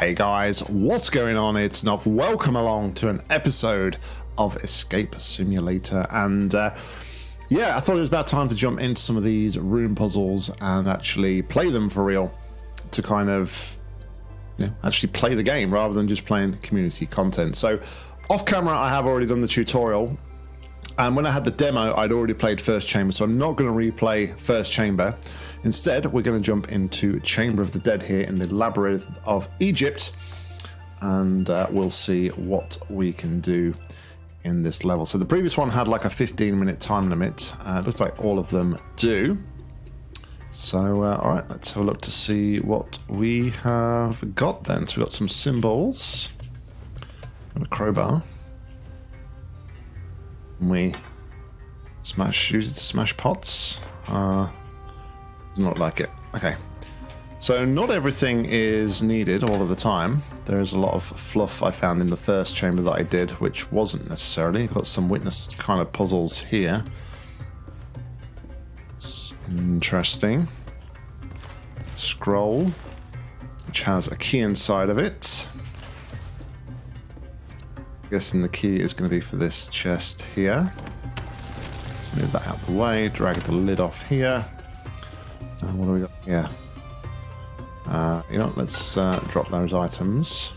Hey guys, what's going on? It's Nob. Welcome along to an episode of Escape Simulator. And uh, yeah, I thought it was about time to jump into some of these room puzzles and actually play them for real to kind of actually play the game rather than just playing community content. So, off camera, I have already done the tutorial. And when I had the demo, I'd already played First Chamber, so I'm not going to replay First Chamber. Instead, we're going to jump into Chamber of the Dead here in the Labyrinth of Egypt, and uh, we'll see what we can do in this level. So the previous one had like a 15 minute time limit. Uh, looks like all of them do. So, uh, all right, let's have a look to see what we have got then. So we've got some symbols and a crowbar. We smash, use it to smash pots. Uh, not like it. Okay. So not everything is needed all of the time. There is a lot of fluff I found in the first chamber that I did, which wasn't necessarily. Got some witness kind of puzzles here. It's interesting. Scroll, which has a key inside of it. Guessing the key is going to be for this chest here. Let's move that out of the way, drag the lid off here. And what do we got here? Uh, you know, let's uh, drop those items.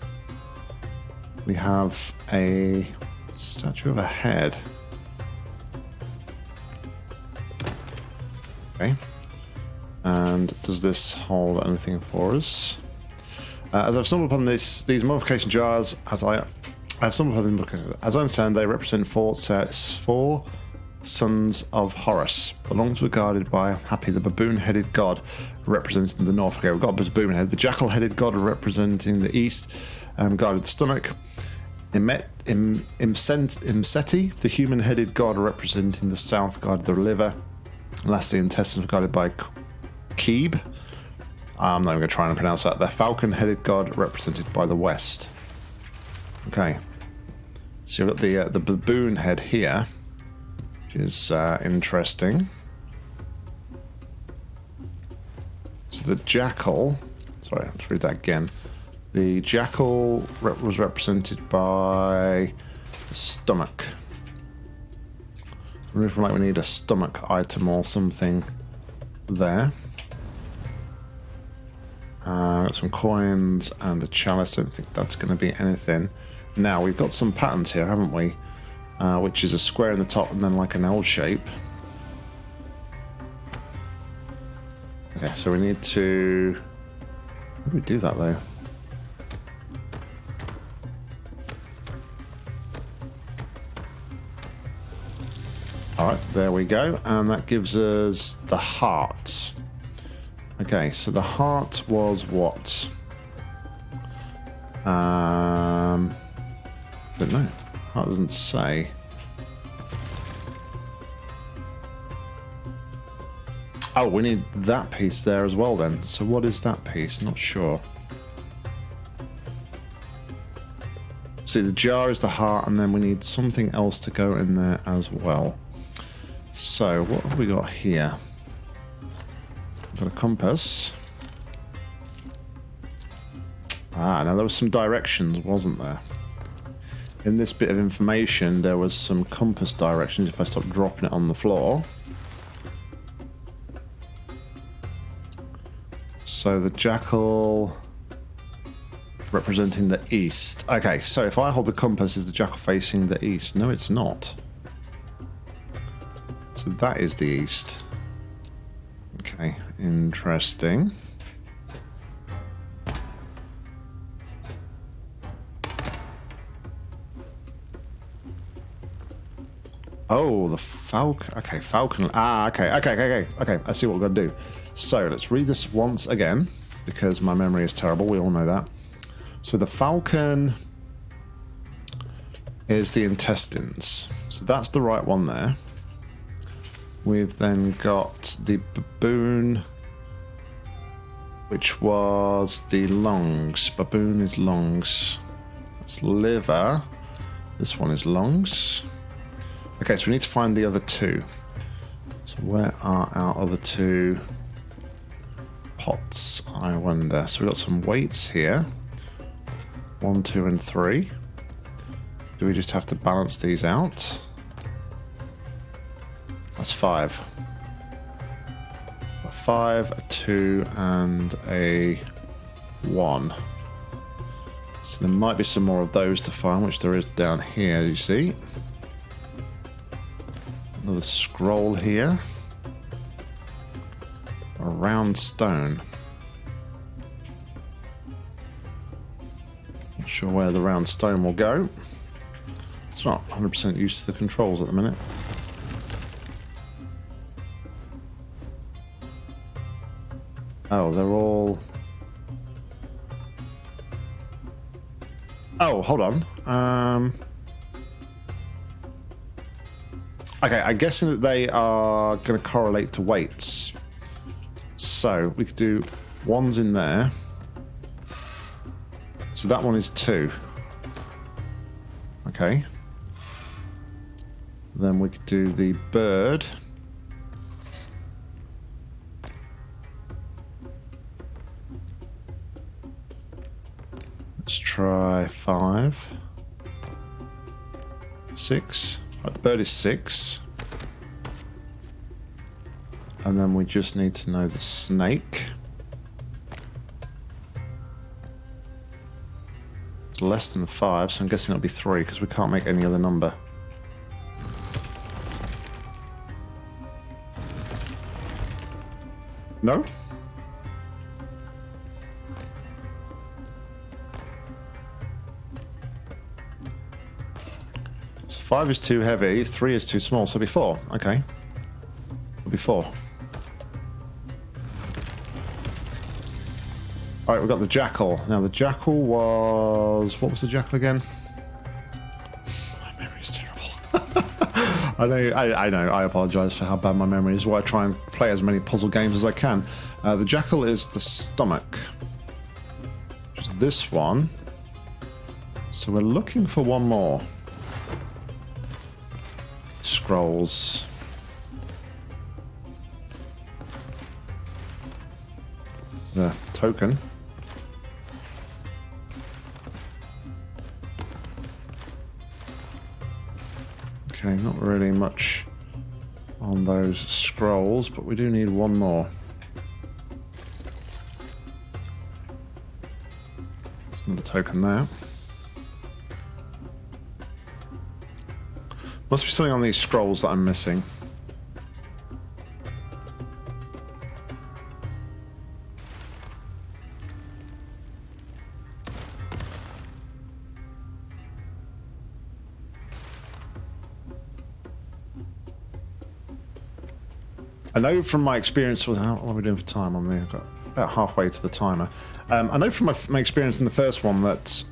We have a statue of a head. Okay. And does this hold anything for us? Uh, as I've stumbled upon this, these mummification jars, as I, I've them, as I understand, they represent four sets, four sons of Horus. The longs were guarded by Hapi, the baboon-headed god, representing the north. Okay, we've got baboon head. The jackal-headed god representing the east, um, guarded the stomach. Imet, Im, Imsent, Imseti, the human-headed god representing the south, guarded the liver. And lastly, intestines were guarded by Keeb. I'm not even going to try and pronounce that. The falcon-headed god represented by the west. Okay. So you've got the uh, the baboon head here which is uh, interesting. So the jackal, sorry, let's read that again. The jackal rep was represented by the stomach. I feel like we need a stomach item or something there. Uh, got some coins and a chalice. I don't think that's going to be anything. Now, we've got some patterns here, haven't we? uh, which is a square in the top and then like an L shape. Okay, so we need to... How do we do that though? Alright, there we go. And that gives us the heart. Okay, so the heart was what? I don't know. That doesn't say. Oh, we need that piece there as well then. So what is that piece? Not sure. See, the jar is the heart, and then we need something else to go in there as well. So, what have we got here? Got a compass. Ah, now there was some directions, wasn't there? In this bit of information there was some compass directions if I stop dropping it on the floor. So the jackal representing the east. Okay, so if I hold the compass, is the jackal facing the east? No, it's not. So that is the east. Okay, interesting. Oh, the falcon. Okay, falcon. Ah, okay, okay, okay, okay. Okay, I see what we're going to do. So let's read this once again because my memory is terrible. We all know that. So the falcon is the intestines. So that's the right one there. We've then got the baboon, which was the lungs. Baboon is lungs. That's liver. This one is lungs. Okay, so we need to find the other two. So where are our other two pots, I wonder? So we've got some weights here. One, two, and three. Do we just have to balance these out? That's five. A five, a two, and a one. So there might be some more of those to find, which there is down here, you see. Another scroll here. A round stone. Not sure where the round stone will go. It's not 100% used to the controls at the minute. Oh, they're all... Oh, hold on. Um... Okay, I'm guessing that they are going to correlate to weights. So we could do ones in there. So that one is two. Okay. Then we could do the bird. Let's try five. Six. Right, the bird is six. And then we just need to know the snake. It's less than five, so I'm guessing it'll be three because we can't make any other number. No? Five is too heavy, three is too small, so it'll be four. Okay. It'll be four. Alright, we've got the jackal. Now the jackal was... What was the jackal again? My memory is terrible. I know, I, I, know, I apologise for how bad my memory is, why I try and play as many puzzle games as I can. Uh, the jackal is the stomach. Which is this one. So we're looking for one more. Scrolls. The token. Okay, not really much on those scrolls, but we do need one more. Another token there. Must be something on these scrolls that I'm missing. I know from my experience with how what are we doing for time on got about halfway to the timer. Um, I know from my, my experience in the first one that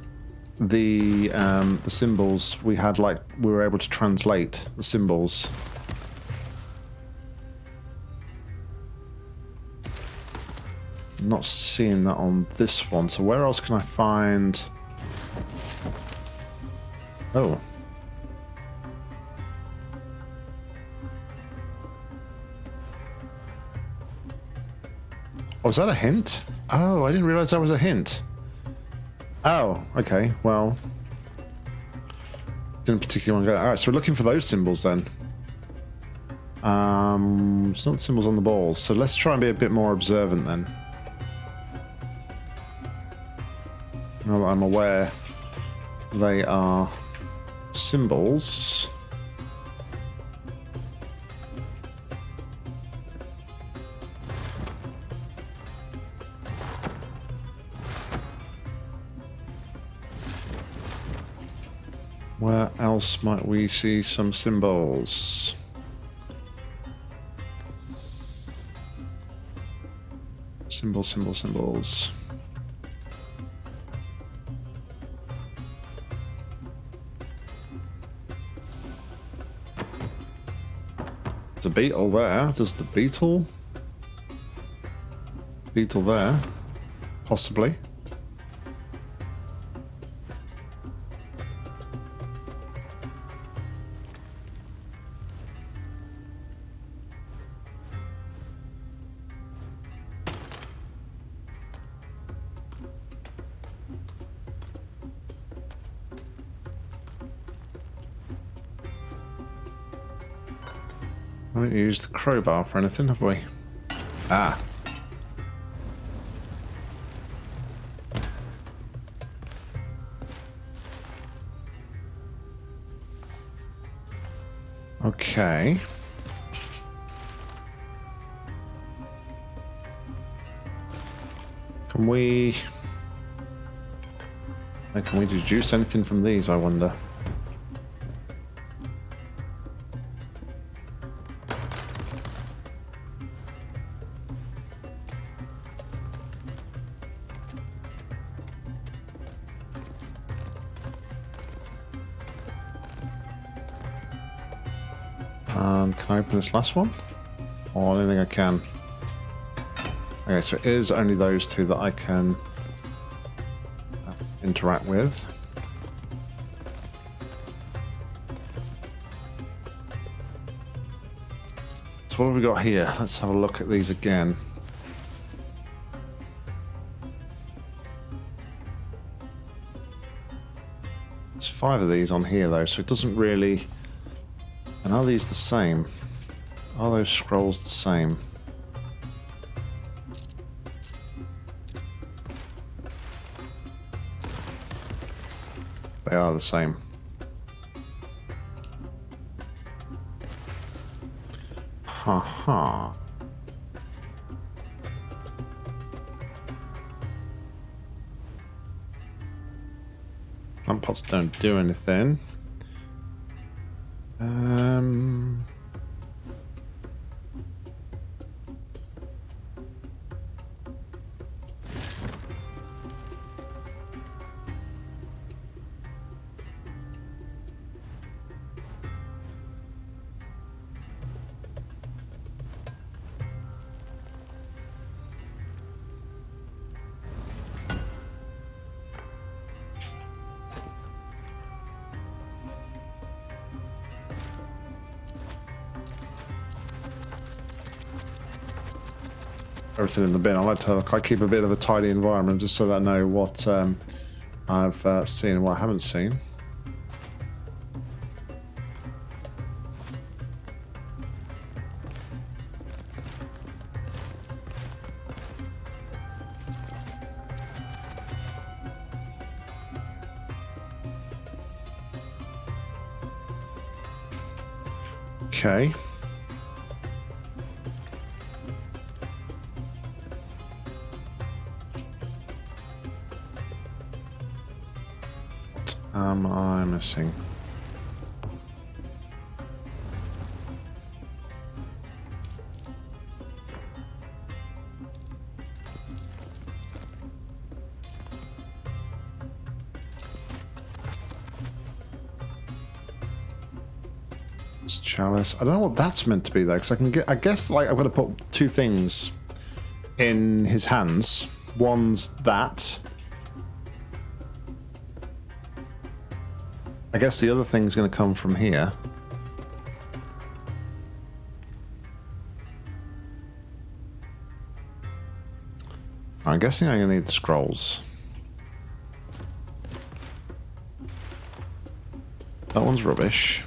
the um, the symbols we had like we were able to translate the symbols. Not seeing that on this one. So where else can I find? Oh. Was that a hint? Oh, I didn't realize that was a hint. Oh, okay, well. Didn't particularly want to go. Alright, so we're looking for those symbols then. Um, it's not symbols on the balls, so let's try and be a bit more observant then. Now that I'm aware they are symbols. Else might we see some symbols? Symbols, symbols, symbols. A beetle there. There's the beetle. Beetle there. Possibly. Haven't used the crowbar for anything, have we? Ah. Okay. Can we... Can we deduce anything from these, I wonder? And can I open this last one? Or anything I can? Okay, so it is only those two that I can uh, interact with. So what have we got here? Let's have a look at these again. There's five of these on here though, so it doesn't really... And are these the same? Are those scrolls the same? They are the same. Ha ha. Plant pots don't do anything. Um... everything in the bin. I like to I keep a bit of a tidy environment just so that I know what um, I've uh, seen and what I haven't seen. Okay. Chalice. I don't know what that's meant to be though, because I can get. I guess like I'm going to put two things in his hands. One's that, I guess the other thing's going to come from here. I'm guessing I'm going to need the scrolls. That one's rubbish.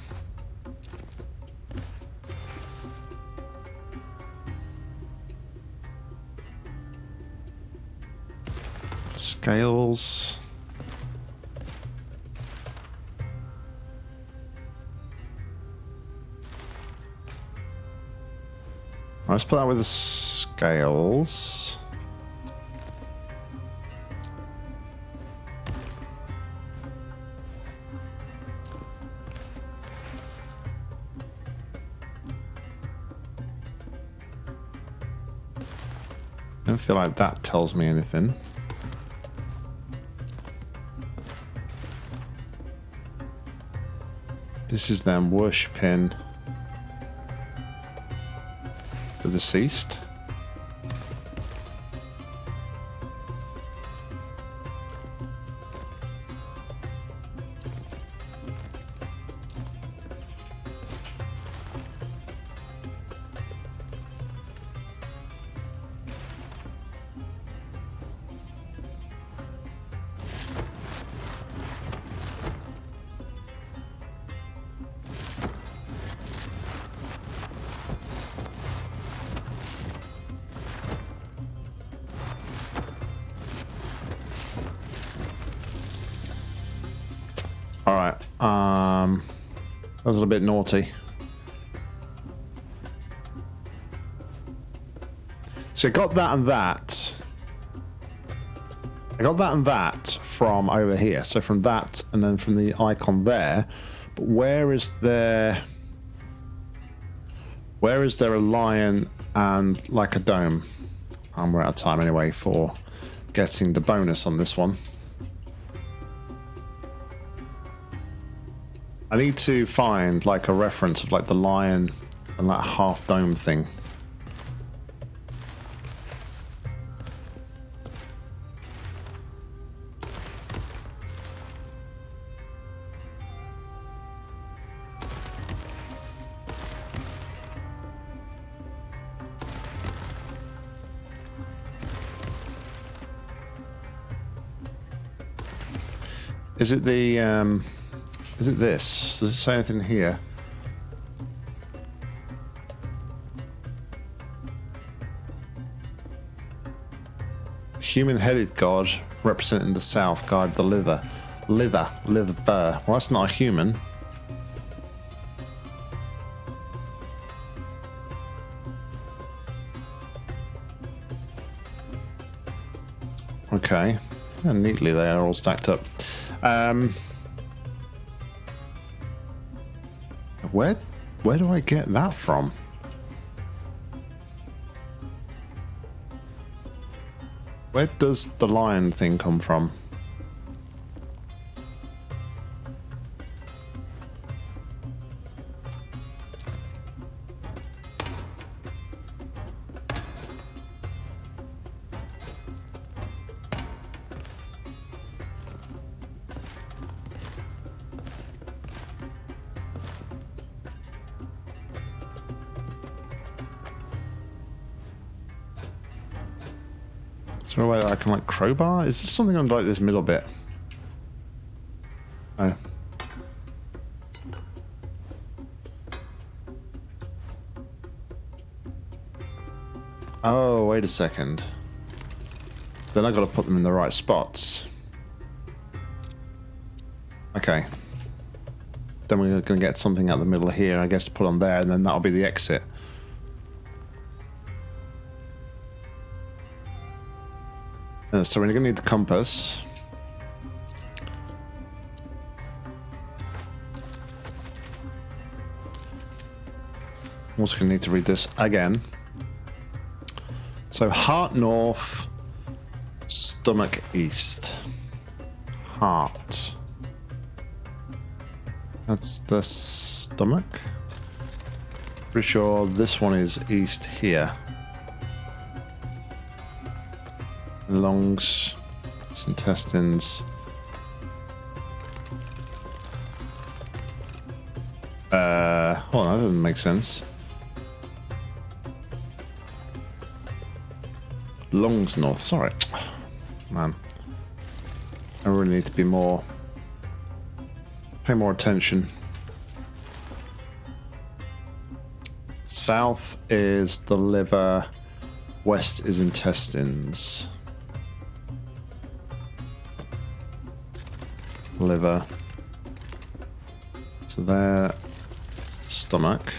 Scales. Let's put that with the scales. I don't feel like that tells me anything. This is them worshipping the deceased. Um... That was a little bit naughty. So I got that and that. I got that and that from over here. So from that and then from the icon there. But where is there... Where is there a lion and like a dome? And we're out of time anyway for getting the bonus on this one. I need to find like a reference of like the lion and that half dome thing. Is it the um is it this? Does it say anything here? Human-headed god representing the south guide the liver. Liver. Liver. Well, that's not a human. Okay. And neatly they are all stacked up. Um, Where, where do I get that from? Where does the lion thing come from? Is there a way that I can like crowbar? Is this something on like this middle bit? Oh. Oh, wait a second. Then I gotta put them in the right spots. Okay. Then we're gonna get something out the middle here, I guess, to put on there, and then that'll be the exit. Uh, so we're to need the compass. Also going to need to read this again. So heart north, stomach east. Heart. That's the stomach. Pretty sure this one is east here. Lungs, intestines. Uh, hold on, that doesn't make sense. Lungs north, sorry. Man. I really need to be more... Pay more attention. South is the liver, west is intestines. Liver. So there is the stomach.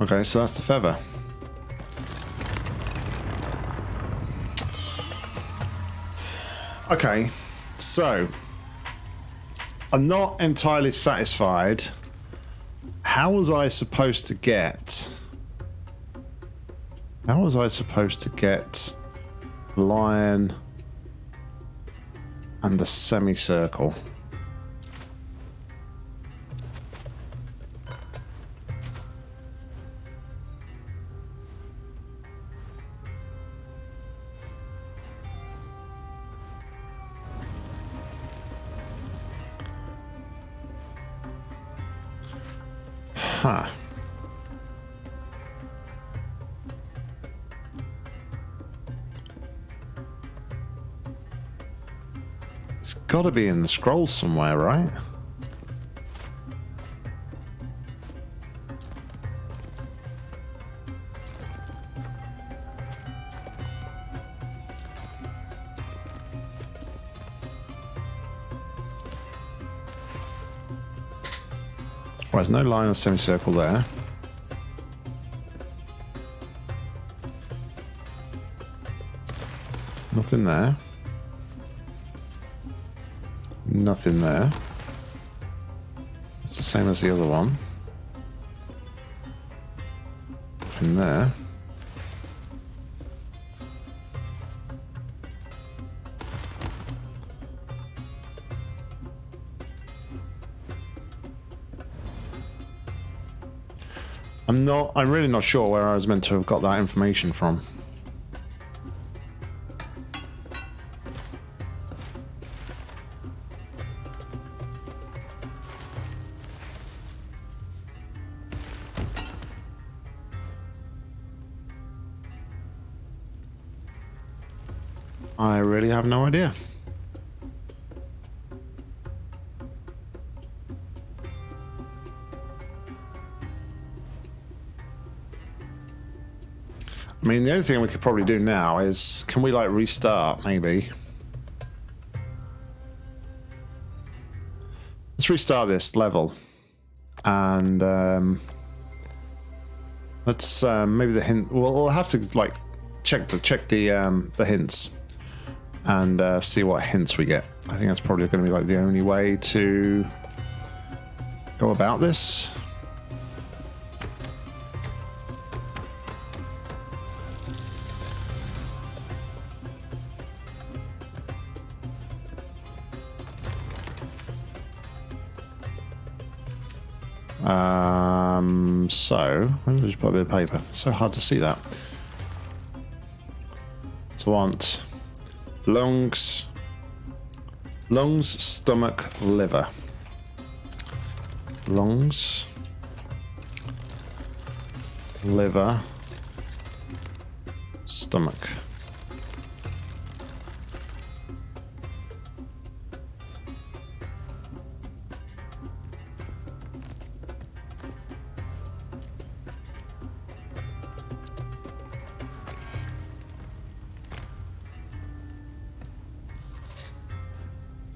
Okay, so that's the feather. Okay, so I'm not entirely satisfied. How was I supposed to get how was I supposed to get lion and the semicircle? Huh. got to be in the scroll somewhere, right? There's no line of semicircle there. Nothing there. Nothing there. It's the same as the other one. Nothing there. I'm not, I'm really not sure where I was meant to have got that information from. Have no idea. I mean, the only thing we could probably do now is, can we like restart, maybe? Let's restart this level. And um, let's um, maybe the hint. We'll, we'll have to like check the check the um, the hints and uh, see what hints we get. I think that's probably going to be like the only way to go about this. Um, so, let me just put a bit of paper. It's so hard to see that. So, I want lungs, lungs, stomach, liver. Lungs, liver, stomach.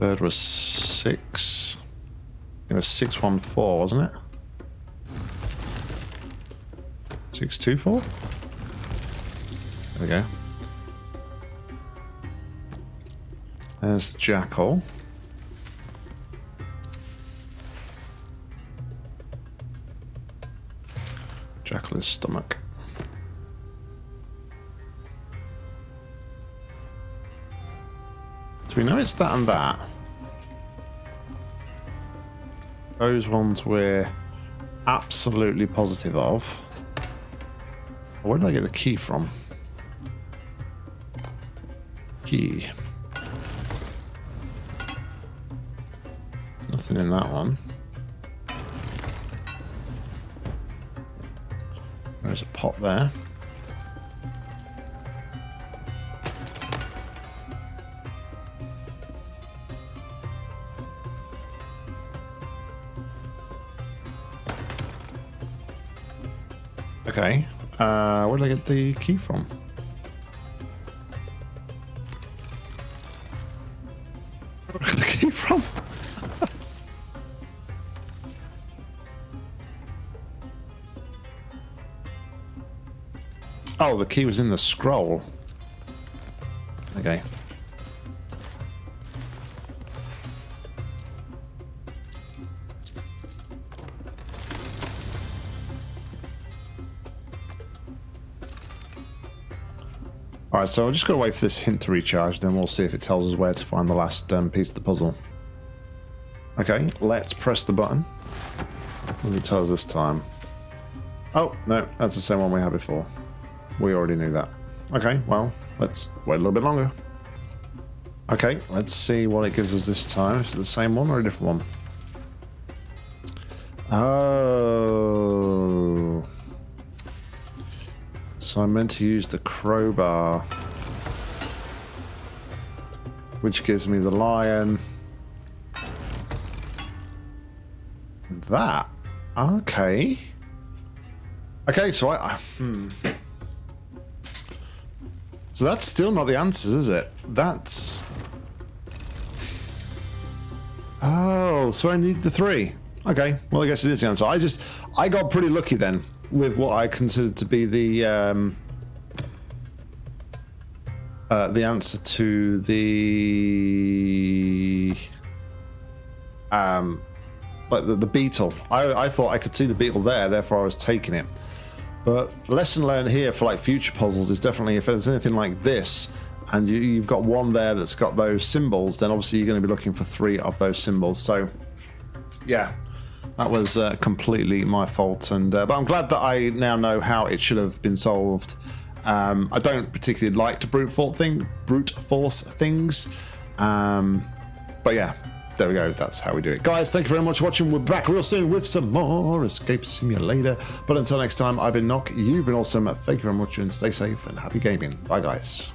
Third was six. It was six one four, wasn't it? Six two four. There we go. There's the jackal. Jackal is stomach. So we know it's that and that. Those ones we're absolutely positive of. Where did I get the key from? Key. There's nothing in that one. There's a pot there. Okay. Uh, where did I get the key from? Where did I get the key from? oh, the key was in the scroll. Okay. Alright, so I'm just going to wait for this hint to recharge, then we'll see if it tells us where to find the last um, piece of the puzzle. Okay, let's press the button. Does it tell us this time? Oh, no, that's the same one we had before. We already knew that. Okay, well, let's wait a little bit longer. Okay, let's see what it gives us this time. Is it the same one or a different one? Oh... So I'm meant to use the crowbar. Which gives me the lion. That. Okay. Okay, so I... Hmm. So that's still not the answers, is it? That's... Oh, so I need the three. Okay, well, I guess it is the answer. I just, I got pretty lucky then with what I considered to be the um, uh, the answer to the um, like the, the beetle. I, I thought I could see the beetle there, therefore I was taking it. But lesson learned here for like future puzzles is definitely if there's anything like this, and you, you've got one there that's got those symbols, then obviously you're going to be looking for three of those symbols. So, yeah, that was uh, completely my fault. And uh, but I'm glad that I now know how it should have been solved. Um, I don't particularly like to brute force thing, brute force things, um, but yeah, there we go. That's how we do it. Guys, thank you very much for watching. We're back real soon with some more Escape Simulator. But until next time, I've been Knock. You've been awesome. Thank you very much and stay safe and happy gaming. Bye, guys.